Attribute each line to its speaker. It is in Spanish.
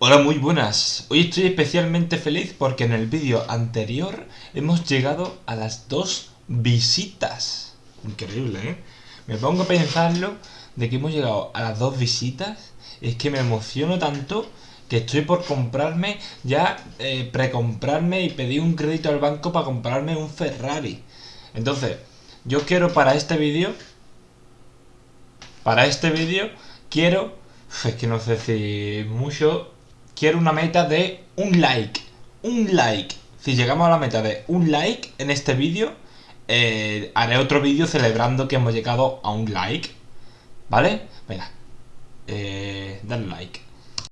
Speaker 1: Hola, muy buenas. Hoy estoy especialmente feliz porque en el vídeo anterior hemos llegado a las dos visitas. Increíble, ¿eh? Me pongo a pensarlo de que hemos llegado a las dos visitas. Es que me emociono tanto que estoy por comprarme, ya eh, precomprarme y pedir un crédito al banco para comprarme un Ferrari. Entonces, yo quiero para este vídeo, para este vídeo, quiero, es que no sé si mucho, quiero una meta de un like. Un like. Si llegamos a la meta de un like en este vídeo, eh, haré otro vídeo celebrando que hemos llegado a un like. ¿Vale? Venga. Eh, dale like.